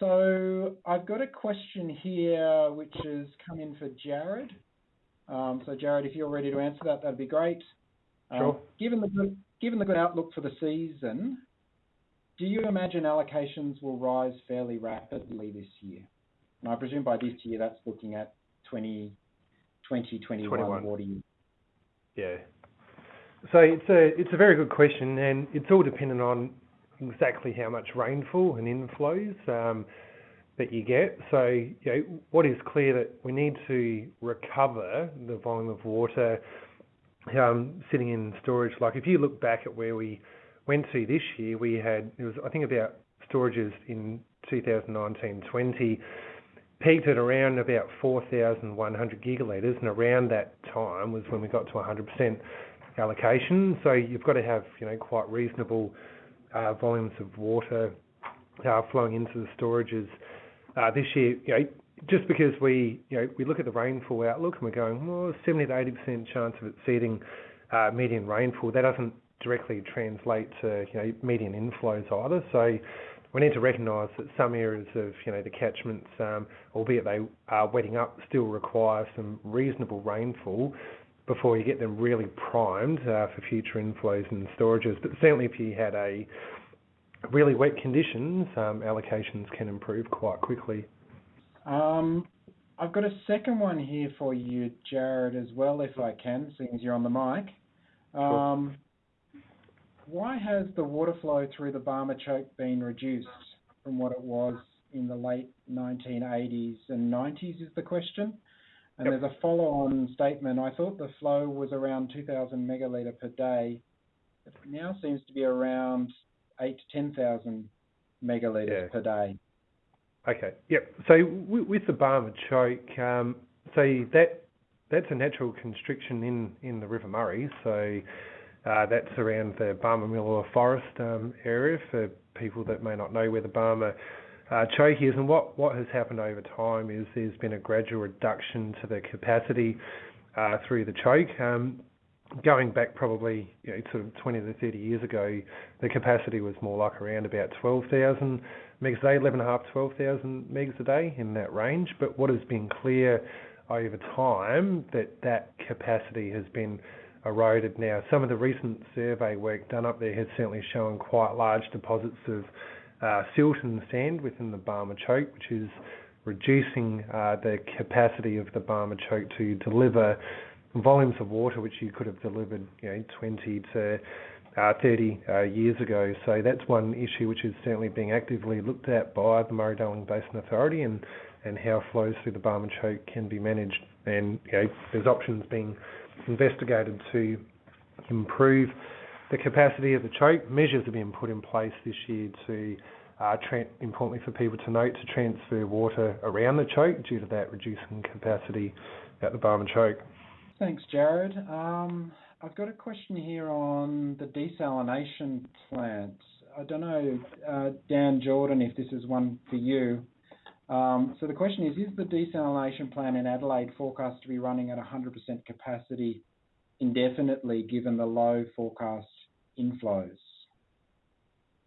So I've got a question here which has come in for Jared. Um, so Jared, if you're ready to answer that, that'd be great. Um, sure. Given the good, given the good outlook for the season, do you imagine allocations will rise fairly rapidly this year? And I presume by this year that's looking at 20, 2021 21. water year. Yeah. So it's a it's a very good question, and it's all dependent on exactly how much rainfall and inflows um, that you get. So you know, what is clear that we need to recover the volume of water um, sitting in storage. Like if you look back at where we went to this year, we had it was I think about storages in 2019-20 peaked at around about 4,100 gigalitres, and around that time was when we got to 100% allocation. So you've got to have you know quite reasonable volumes of water uh, flowing into the storages. Uh, this year, you know, just because we you know we look at the rainfall outlook and we're going, well, 70 to 80% chance of exceeding uh, median rainfall. That doesn't directly translate to you know median inflows either. So we need to recognise that some areas of you know the catchments, um, albeit they are wetting up, still require some reasonable rainfall before you get them really primed uh, for future inflows and storages. But certainly, if you had a really wet conditions, um, allocations can improve quite quickly. Um, I've got a second one here for you, Jared, as well, if I can, seeing as you're on the mic. Um, why has the water flow through the Barmah choke been reduced from what it was in the late 1980s and 90s is the question. And Yep. there's a follow-on statement. I thought the flow was around 2,000 megalitre per day. It now seems to be around 8 to 10,000 megalitres Yeah. per day. Okay. Yep. So w- with the Barmah choke, um, so that that's a natural constriction in in the River Murray. So uh, that's around the Barmah Millewa Forest um, area for people that may not know where the Barmah uh, choke is. And what what has happened over time is there's been a gradual reduction to the capacity uh, through the choke. Um, going back probably you know, sort of 20 to 30 years ago, the capacity was more like around about 12,000 megs a day, 11.5, 12,000 megs a day in that range. But what has been clear over time that that capacity has been eroded now. Some of the recent survey work done up there has certainly shown quite large deposits of uh, silt and sand within the Barmah choke, which is reducing uh, the capacity of the Barmah choke to deliver volumes of water which you could have delivered, you know, 20 to uh, 30 uh, years ago. So that's one issue which is certainly being actively looked at by the Murray-Darling Basin Authority and, and how flows through the Barmah choke can be managed. And you know, there's options being investigated to improve the capacity of the choke. Measures are being put in place this year to, uh, importantly for people to note, to transfer water around the choke due to that reducing capacity at the Barmah choke. Thanks, Jared. Um, I've got a question here on the desalination plant. I don't know, uh, Dan Jordan, if this is one for you. Um, so the question is, is the desalination plant in Adelaide forecast to be running at 100% capacity indefinitely given the low forecast inflows?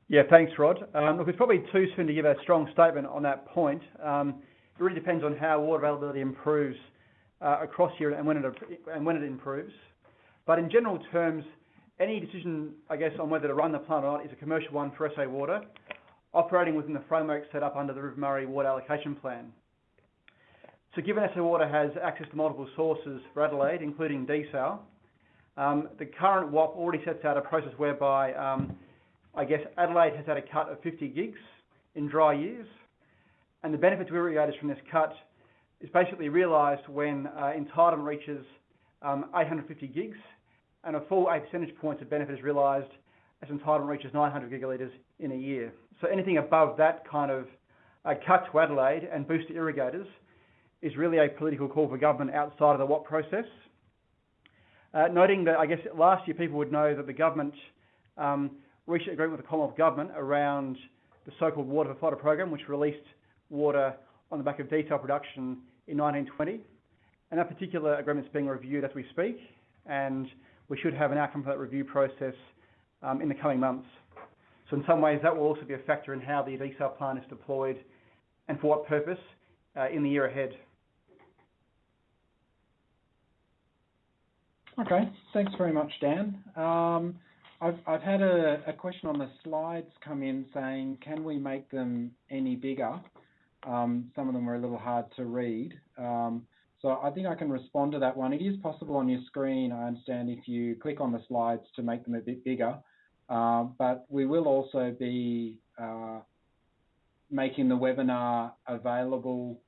Yeah, thanks, Rod. Um, Look, it's probably too soon to give a strong statement on that point. Um, It really depends on how water availability improves uh, across here and when it and when it improves. But in general terms, any decision, I guess, on whether to run the plant or not is a commercial one for SA Water, operating within the framework set up under the River Murray Water Allocation Plan. So given SA Water has access to multiple sources for Adelaide, including desal, the current WAP already sets out a process whereby um, I guess Adelaide has had a cut of 50 gigs in dry years, and the benefit to irrigators from this cut is basically realised when uh, entitlement reaches um, 850 gigs, and a full 8 percentage points of benefit is realised as entitlement reaches 900 gigalitres in a year. So anything above that kind of uh, cut to Adelaide and boost to irrigators is really a political call for government outside of the WAP process. Uh, noting that I guess last year people would know that the government um, reached an agreement with the Commonwealth Government around the so-called Water for Fodder program, which released water on the back of desal production in 1920. And that particular agreement is being reviewed as we speak, and we should have an outcome for that review process um, in the coming months. So in some ways, that will also be a factor in how the desal plant is deployed and for what purpose uh, in the year ahead. Okay. Thanks very much, Dan. I've had a question on the slides come in saying, "Can we make them any bigger?" Some of them are a little hard to read. Um, so I think I can respond to that one. It is possible on your screen, I understand, if you click on the slides to make them a bit bigger. Uh, but we will also be making the webinar available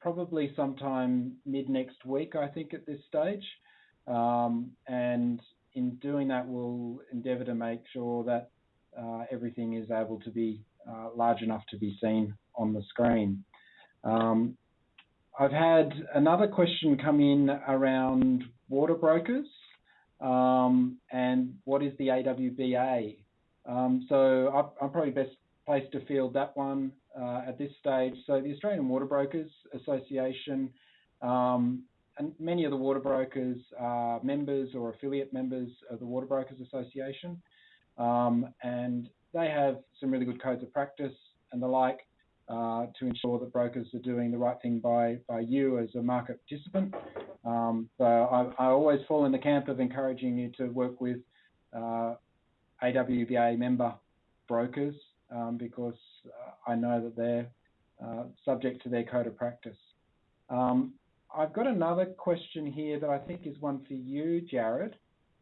probably sometime mid-next week, I think, at this stage. Um, and in doing that, we'll endeavor to make sure that uh, everything is able to be uh, large enough to be seen on the screen. Um, I've had another question come in around water brokers, um, and what is the AWBA? So I'm probably best placed to field that one uh, at this stage. So the Australian Water Brokers Association, and many of the water brokers are members or affiliate members of the Water Brokers Association. Um, and they have some really good codes of practice and the like uh, to ensure that brokers are doing the right thing by you as a market participant. Um, so I always fall in the camp of encouraging you to work with uh, AWBA member brokers, um, because uh, I know that they're subject to their code of practice. I've got another question here that I think is one for you, Jarrod.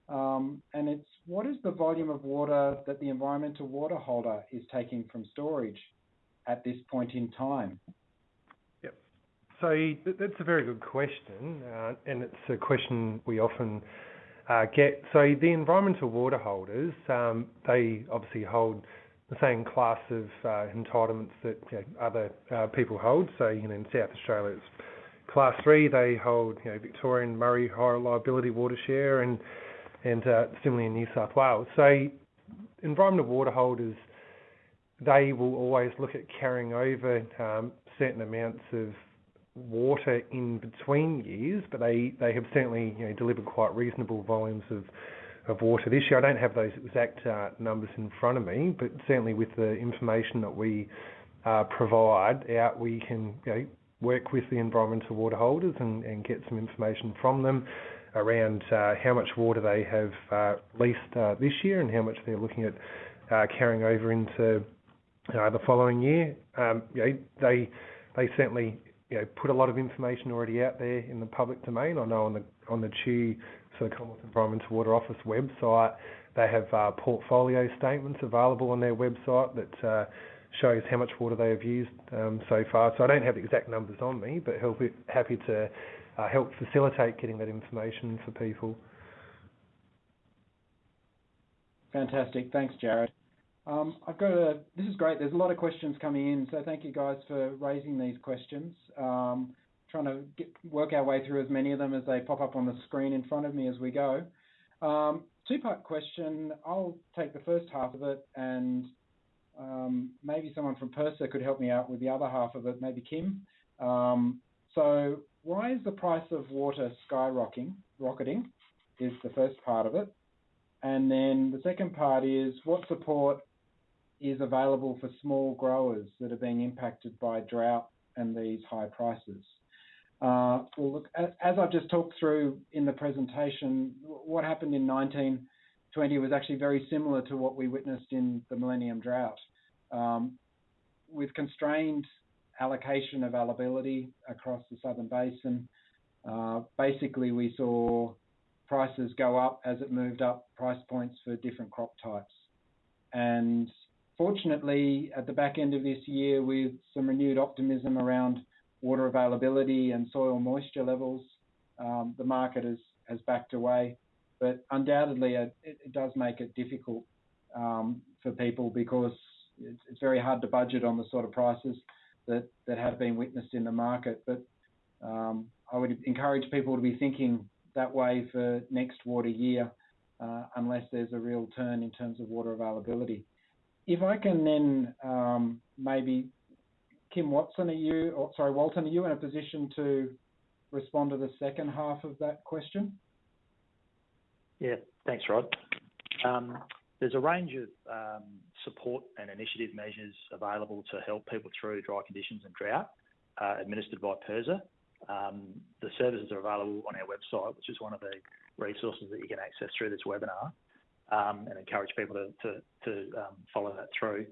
Um, and it's, what is the volume of water that the Environmental Water Holder is taking from storage at this point in time? Yep. So that's a very good question, uh, and it's a question we often uh, get. So the Environmental Water Holders, um, they obviously hold the same class of uh, entitlements that other people hold. So in South Australia, it's Class 3. They hold Victorian Murray High Reliability Water Share and and uh, similarly in New South Wales. So environmental Water Holders, they will always look at carrying over um, certain amounts of water in between years, but they they have certainly delivered quite reasonable volumes of water this year. I don't have those exact uh, numbers in front of me, but certainly with the information that we uh, provide out, we can work with the Environmental Water Holders and get some information from them around uh, how much water they have uh, leased uh, this year and how much they're looking at carrying over into the following year. Um, they they certainly put a lot of information already out there in the public domain. I know on the on the CEW, so the Commonwealth Environmental Water Office website, they have portfolio statements available on their website that shows how much water they have used um, so far. So I don't have the exact numbers on me, but happy to uh, help facilitate getting that information for people. Fantastic. Thanks, Jarrod. Um, this is great. There's a lot of questions coming in, so thank you guys for raising these questions. Um, trying to work our way through as many of them as they pop up on the screen in front of me as we go. Two-part question. I'll take the first half of it, and maybe someone from PIRSA could help me out with the other half of it, maybe Kim. Um, so, why is the price of water skyrocketing, Rocketing is the first part of it. And then the second part is, what support is available for small growers that are being impacted by drought and these high prices? Well, look, as I've just talked through in the presentation, what happened in 1920 was actually very similar to what we witnessed in the Millennium Drought. Um, with constrained allocation availability across the Southern Basin, uh, basically we saw prices go up as it moved up price points for different crop types. And fortunately, at the back end of this year, with some renewed optimism around water availability and soil moisture levels, um, the market has backed away. But undoubtedly, it does make it difficult um, for people because it's very hard to budget on the sort of prices that that have been witnessed in the market. But um, I would encourage people to be thinking that way for next water year, uh, unless there's a real turn in terms of water availability. If I can then, um, maybe Kim Watson, are you, or, sorry, Walton, are you in a position to respond to the second half of that question? Yeah. Thanks, Rod. Um, There's a range of um, support and initiative measures available to help people through dry conditions and drought, uh, administered by PIRSA. Um, the services are available on our website, which is one of the resources that you can access through this webinar, um, and encourage people to follow that through.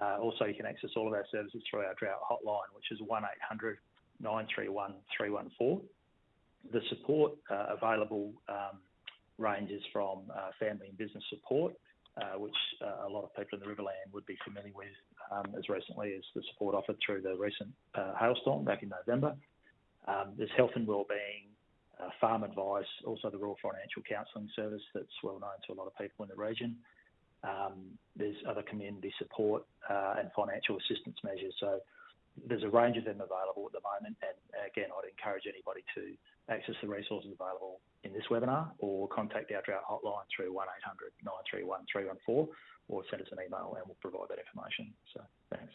Uh, also, you can access all of our services through our drought hotline, which is 1800 931 314. The support uh, available ranges from family and business support, Uh, which uh, a lot of people in the Riverland would be familiar with, um, as recently as the support offered through the recent uh, hailstorm back in November. Um, there's health and wellbeing, farm advice, also the Rural Financial Counselling Service that's well known to a lot of people in the region. Um, there's other community support and financial assistance measures. So there's a range of them available at the moment. And again, I'd encourage anybody to access the resources available in this webinar or contact our drought hotline through 1800 931 314 or send us an email and we'll provide that information. So Thanks.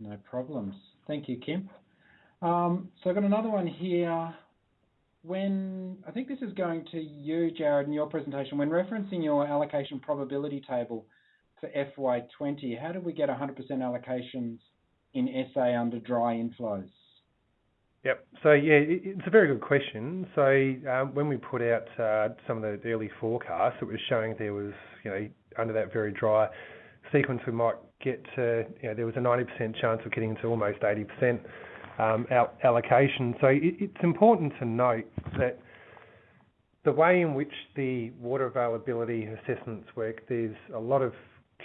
No problems. Thank you, Kim. Um, so, I've got another one here. When I think this is going to you, Jared, in your presentation. When referencing your allocation probability table for FY20, how do we get 100% allocations in SA under dry inflows? Yep. So yeah, it's a very good question. So um, when we put out uh, some of the early forecasts, it was showing there was, you know, under that very dry sequence, we might get to, you know, there was a 90% chance of getting to almost 80% um, allocation. So it, it's important to note that the way in which the water availability assessments work, there's a lot of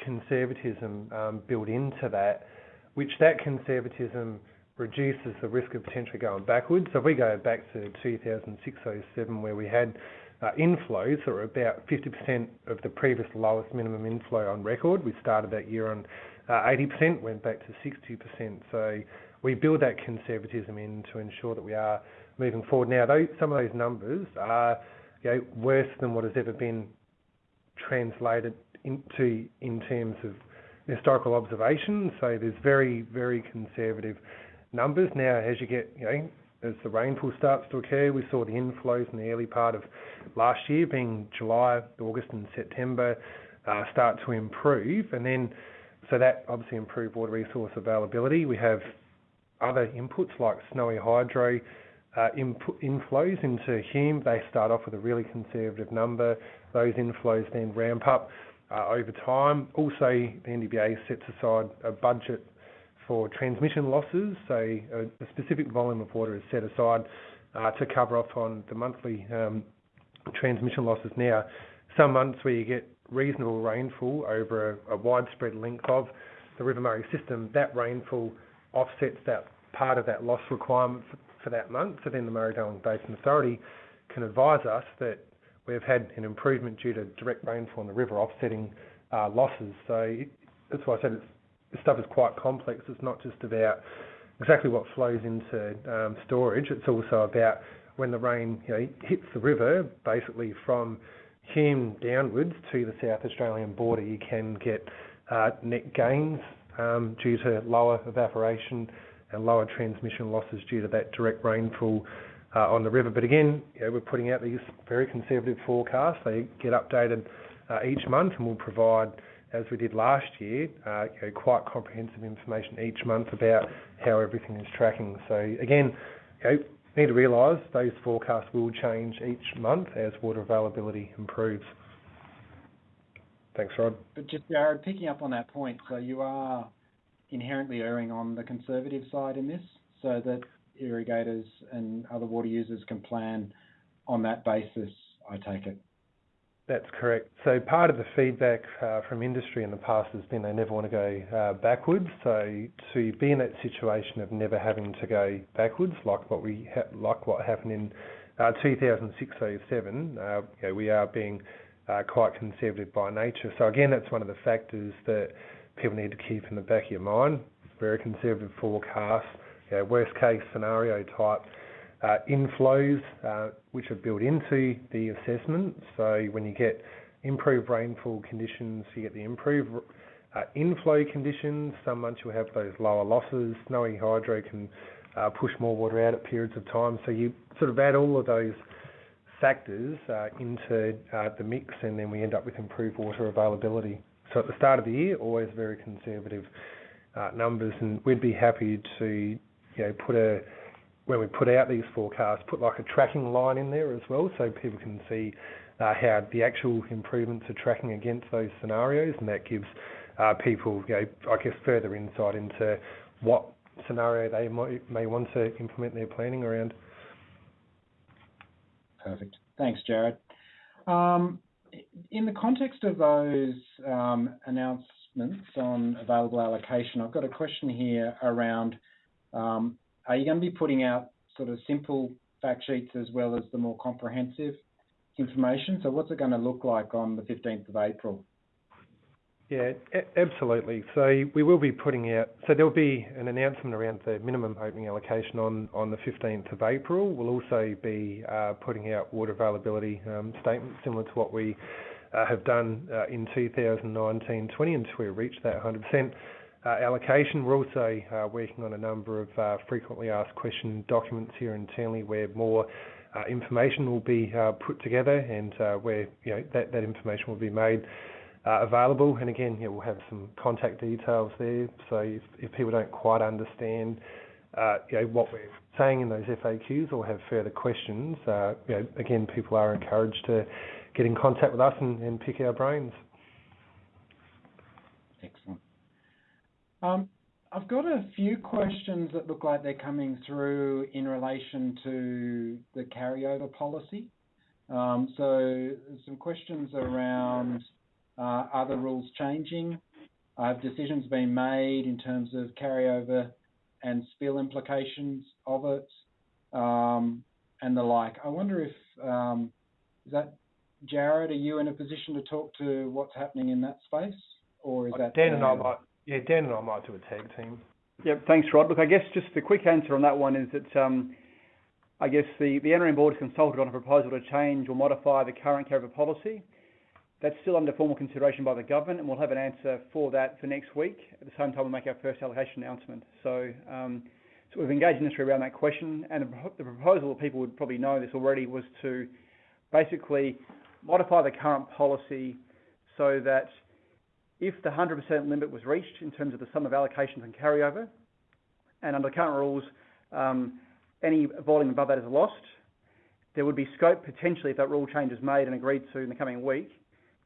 conservatism um, built into that, which that conservatism reduces the risk of potentially going backwards. So if we go back to 2006, 2007, where we had uh, inflows that were about 50% of the previous lowest minimum inflow on record. We started that year on uh, 80%, went back to 60%. So we build that conservatism in to ensure that we are moving forward. Now, some of those numbers are worse than what has ever been translated into in terms of historical observations. So there's very, very conservative numbers. Now, as you get, you know, as the rainfall starts to occur, we saw the inflows in the early part of last year, being July, August, and September, uh, start to improve. And then so that obviously improved water resource availability. We have other inputs like Snowy Hydro input inflows into Hume. They start off with a really conservative number. Those inflows then ramp up over time. Also, the MDBA sets aside a budget for transmission losses. A specific volume of water is set aside uh, to cover off on the monthly um, transmission losses. Now, some months where you get reasonable rainfall over a widespread length of the River Murray system, that rainfall offsets that part of that loss requirement for that month. So then the Murray-Darling Basin Authority can advise us that we've had an improvement due to direct rainfall in the river offsetting uh, losses. So that's why I said stuff is quite complex. It's not just about exactly what flows into um, storage. It's also about when the rain hits the river, basically from Hume downwards to the South Australian border, you can get uh, net gains um, due to lower evaporation and lower transmission losses due to that direct rainfall uh, on the river. But again, we're putting out these very conservative forecasts. They get updated uh, each month, and we'll provide, as we did last year, uh, quite comprehensive information each month about how everything is tracking. So again, you need to realize those forecasts will change each month as water availability improves. Thanks, Rod. But just, Jarrod, picking up on that point, so you are inherently erring on the conservative side in this so that irrigators and other water users can plan on that basis, I take it? That's correct. So part of the feedback uh, from industry in the past has been they never want to go uh, backwards. So to be in that situation of never having to go backwards, like what we ha- like what happened in uh, 2006, 2007, we are being quite conservative by nature. So again, that's one of the factors that people need to keep in the back of your mind. Very conservative forecast. Worst case scenario type inflows, which are built into the assessment. So when you get improved rainfall conditions, you get the improved inflow conditions. Some months you'll have those lower losses. Snowy Hydro can push more water out at periods of time. So you sort of add all of those factors uh, into uh, the mix, and then we end up with improved water availability. So at the start of the year, always very conservative uh, numbers, and we'd be happy to, you know, put a when we put out these forecasts, put like a tracking line in there as well, so people can see uh, how the actual improvements are tracking against those scenarios, and that gives uh, people, you know, I guess, further insight into what scenario they might, may want to implement their planning around. Perfect. Thanks, Jared. Um, in the context of those um, announcements on available allocation, I've got a question here around um, are you going to be putting out sort of simple fact sheets as well as the more comprehensive information? So what's it going to look like on the 15th of April? Yeah, absolutely. So we will be putting out. So there'll be an announcement around the minimum opening allocation on on the 15th of April. We'll also be uh, putting out water availability um, statements similar to what we uh, have done uh, in 2019-20 until we reach that 100% uh, allocation. We're also uh, working on a number of uh, frequently asked question documents here internally where more information will be put together and where you know that that information will be made uh, available. And again, we'll have some contact details there. So if, if people don't quite understand, uh, you know, what we're saying in those FAQs or have further questions, uh, again, people are encouraged to get in contact with us and, and pick our brains. Um, I've got a few questions that look like they're coming through in relation to the carryover policy. Um, so some questions around uh, are the rules changing? Have decisions been made in terms of carryover and spill implications of it, um, and the like? I wonder if um, is that Jared? Are you in a position to talk to what's happening in that space, or is that Dan and I might? Yeah, Dan and I might do a tag team. Yep. Thanks, Rod. Look, I guess just the quick answer on that one is that um, I guess the the NRM board has consulted on a proposal to change or modify the current carryover policy. That's still under formal consideration by the government, and we'll have an answer for that for next week. At the same time, we'll make our first allocation announcement. So, um, so we've engaged industry around that question, and the, proposal, people would probably know this already, was to basically modify the current policy so that if the 100% limit was reached in terms of the sum of allocations and carryover, and under current rules, um, any volume above that is lost, there would be scope potentially if that rule change is made and agreed to in the coming week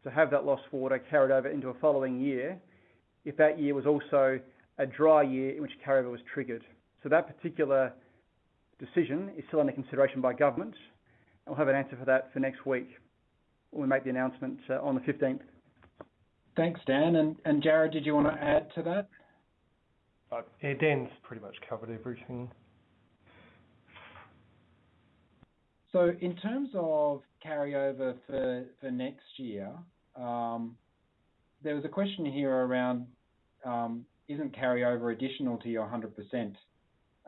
to have that lost water carried over into a following year if that year was also a dry year in which carryover was triggered. So that particular decision is still under consideration by government, and we'll have an answer for that for next week when we make the announcement uh, on the 15th. Thanks, Dan. And, and Jared, did you want to add to that? Uh, yeah, Dan's pretty much covered everything. So in terms of carryover for for next year, um, there was a question here around um, isn't carryover additional to your 100%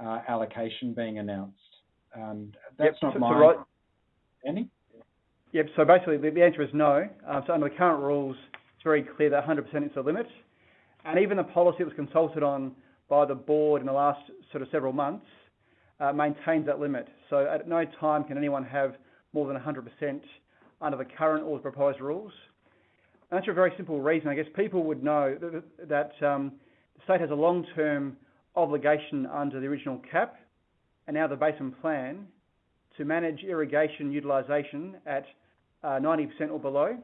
uh, allocation being announced? And that's not my right. Any? Yep. So basically, the, the answer is no. Uh, so under the current rules, it's very clear that 100% is the limit, and even the policy that was consulted on by the board in the last sort of several months uh, maintains that limit. So at no time can anyone have more than 100% under the current or the proposed rules. And that's for a very simple reason. I guess people would know that, that um, the state has a long-term obligation under the original cap and now the basin plan to manage irrigation utilisation at uh, 90% or below.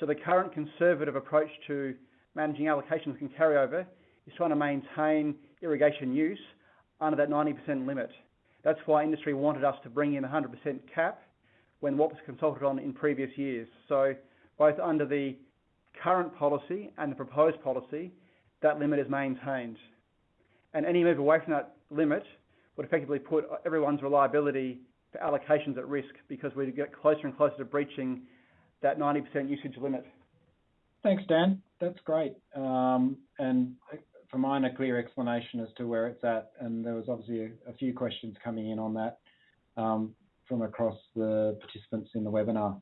So the current conservative approach to managing allocations can carry over is trying to maintain irrigation use under that 90% limit. That's why industry wanted us to bring in a 100% cap when what was consulted on in previous years. So both under the current policy and the proposed policy, that limit is maintained. And any move away from that limit would effectively put everyone's reliability for allocations at risk because we get closer and closer to breaching that 90% usage limit. Thanks, Dan. That's great. Um, and for mine, a clear explanation as to where it's at, and there was obviously a, a few questions coming in on that um, from across the participants in the webinar.